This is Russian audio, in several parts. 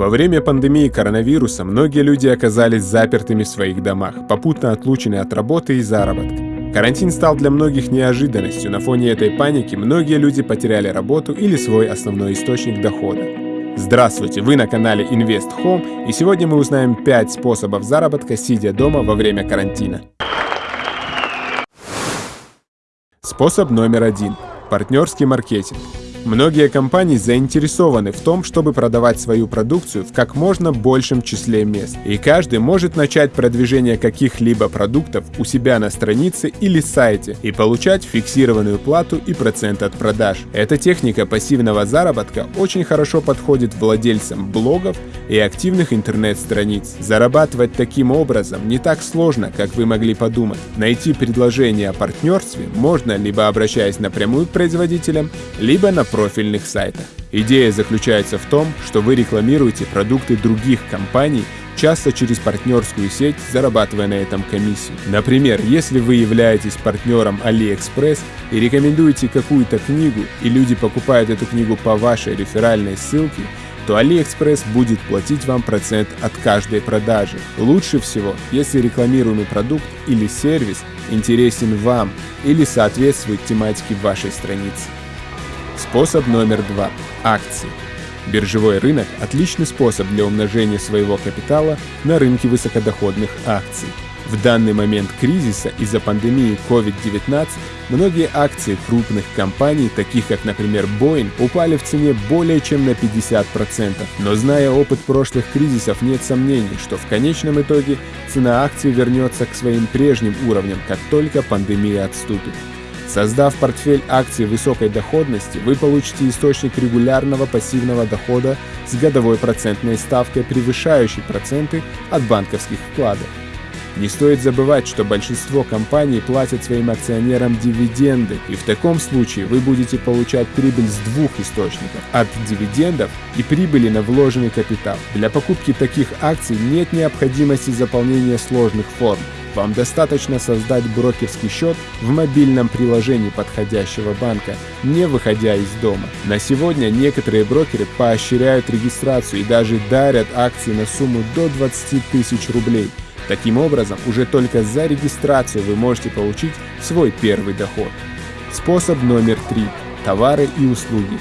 Во время пандемии коронавируса многие люди оказались запертыми в своих домах, попутно отлучены от работы и заработка. Карантин стал для многих неожиданностью. На фоне этой паники многие люди потеряли работу или свой основной источник дохода. Здравствуйте, вы на канале Invest Home, и сегодня мы узнаем 5 способов заработка, сидя дома во время карантина. Способ номер один. Партнерский маркетинг. Многие компании заинтересованы в том, чтобы продавать свою продукцию в как можно большем числе мест. И каждый может начать продвижение каких-либо продуктов у себя на странице или сайте и получать фиксированную плату и процент от продаж. Эта техника пассивного заработка очень хорошо подходит владельцам блогов и активных интернет-страниц. Зарабатывать таким образом не так сложно, как вы могли подумать. Найти предложение о партнерстве можно либо обращаясь напрямую к производителям, либо на профильных сайтах. Идея заключается в том, что вы рекламируете продукты других компаний, часто через партнерскую сеть, зарабатывая на этом комиссию. Например, если вы являетесь партнером AliExpress и рекомендуете какую-то книгу, и люди покупают эту книгу по вашей реферальной ссылке, то AliExpress будет платить вам процент от каждой продажи. Лучше всего, если рекламируемый продукт или сервис интересен вам или соответствует тематике вашей страницы. Способ номер два. Акции. Биржевой рынок – отличный способ для умножения своего капитала на рынке высокодоходных акций. В данный момент кризиса из-за пандемии COVID-19 многие акции крупных компаний, таких как, например, Boeing, упали в цене более чем на 50%. Но зная опыт прошлых кризисов, нет сомнений, что в конечном итоге цена акций вернется к своим прежним уровням, как только пандемия отступит. Создав портфель акций высокой доходности, вы получите источник регулярного пассивного дохода с годовой процентной ставкой, превышающей проценты от банковских вкладов. Не стоит забывать, что большинство компаний платят своим акционерам дивиденды, и в таком случае вы будете получать прибыль с двух источников – от дивидендов и прибыли на вложенный капитал. Для покупки таких акций нет необходимости заполнения сложных форм. Вам достаточно создать брокерский счет в мобильном приложении подходящего банка, не выходя из дома. На сегодня некоторые брокеры поощряют регистрацию и даже дарят акции на сумму до 20 тысяч рублей. Таким образом, уже только за регистрацию вы можете получить свой первый доход. Способ номер три. Товары и услуги.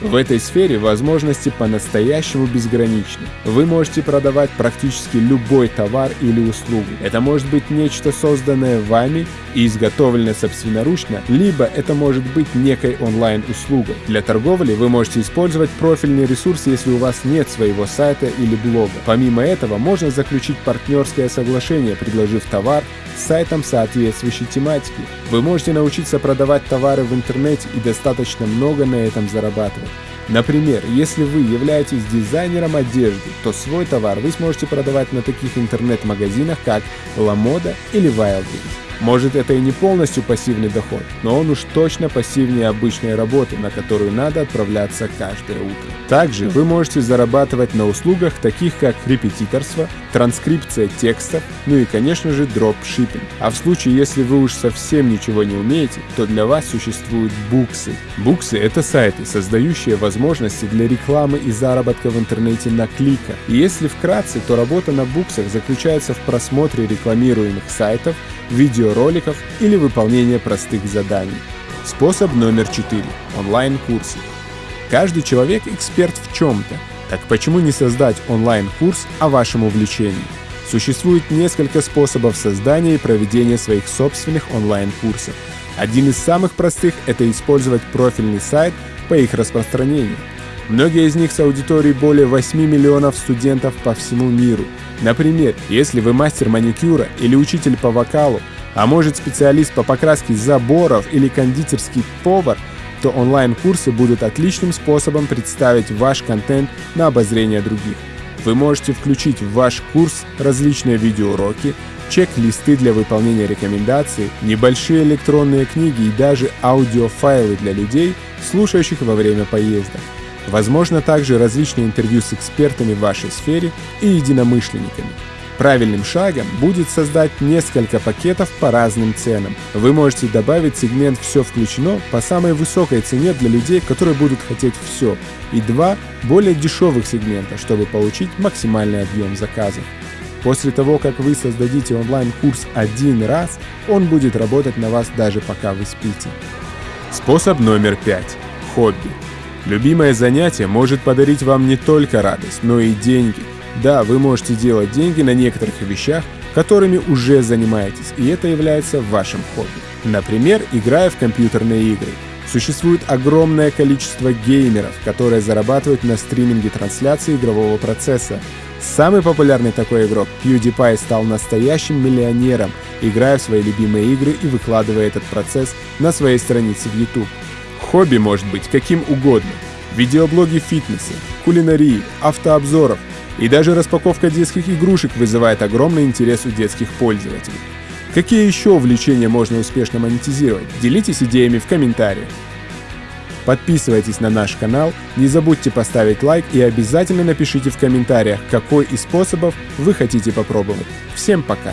В этой сфере возможности по-настоящему безграничны. Вы можете продавать практически любой товар или услугу. Это может быть нечто созданное вами и изготовленное собственноручно, либо это может быть некой онлайн-услугой. Для торговли вы можете использовать профильный ресурс, если у вас нет своего сайта или блога. Помимо этого, можно заключить партнерское соглашение, предложив товар сайтом соответствующей тематики. Вы можете научиться продавать товары в интернете и достаточно много на этом зарабатывать. Bye. Например, если вы являетесь дизайнером одежды, то свой товар вы сможете продавать на таких интернет-магазинах, как LaModa или Wildberries. Может это и не полностью пассивный доход, но он уж точно пассивнее обычной работы, на которую надо отправляться каждое утро. Также вы можете зарабатывать на услугах таких как репетиторство, транскрипция текстов, ну и конечно же дропшиппинг. А в случае, если вы уж совсем ничего не умеете, то для вас существуют буксы. Буксы — это сайты, создающие возможности для рекламы и заработка в интернете на клика. Если вкратце, то работа на буксах заключается в просмотре рекламируемых сайтов, видеороликов или выполнение простых заданий. Способ номер 4. Онлайн-курсы. Каждый человек эксперт в чем-то. Так почему не создать онлайн-курс о вашем увлечении? Существует несколько способов создания и проведения своих собственных онлайн-курсов. Один из самых простых – это использовать профильный сайт по их распространению. Многие из них с аудиторией более 8 миллионов студентов по всему миру – Например, если вы мастер маникюра или учитель по вокалу, а может специалист по покраске заборов или кондитерский повар, то онлайн-курсы будут отличным способом представить ваш контент на обозрение других. Вы можете включить в ваш курс различные видеоуроки, чек-листы для выполнения рекомендаций, небольшие электронные книги и даже аудиофайлы для людей, слушающих во время поездок. Возможно также различные интервью с экспертами в вашей сфере и единомышленниками. Правильным шагом будет создать несколько пакетов по разным ценам. Вы можете добавить сегмент «Все включено» по самой высокой цене для людей, которые будут хотеть все, и два более дешевых сегмента, чтобы получить максимальный объем заказов. После того, как вы создадите онлайн-курс один раз, он будет работать на вас даже пока вы спите. Способ номер пять. Хобби. Любимое занятие может подарить вам не только радость, но и деньги – да, вы можете делать деньги на некоторых вещах, которыми уже занимаетесь, и это является вашим хобби. Например, играя в компьютерные игры. Существует огромное количество геймеров, которые зарабатывают на стриминге трансляции игрового процесса. Самый популярный такой игрок, PewDiePie, стал настоящим миллионером, играя в свои любимые игры и выкладывая этот процесс на своей странице в YouTube. Хобби может быть каким угодно. Видеоблоги фитнеса, кулинарии, автообзоров, и даже распаковка детских игрушек вызывает огромный интерес у детских пользователей. Какие еще увлечения можно успешно монетизировать? Делитесь идеями в комментариях. Подписывайтесь на наш канал, не забудьте поставить лайк и обязательно напишите в комментариях, какой из способов вы хотите попробовать. Всем пока!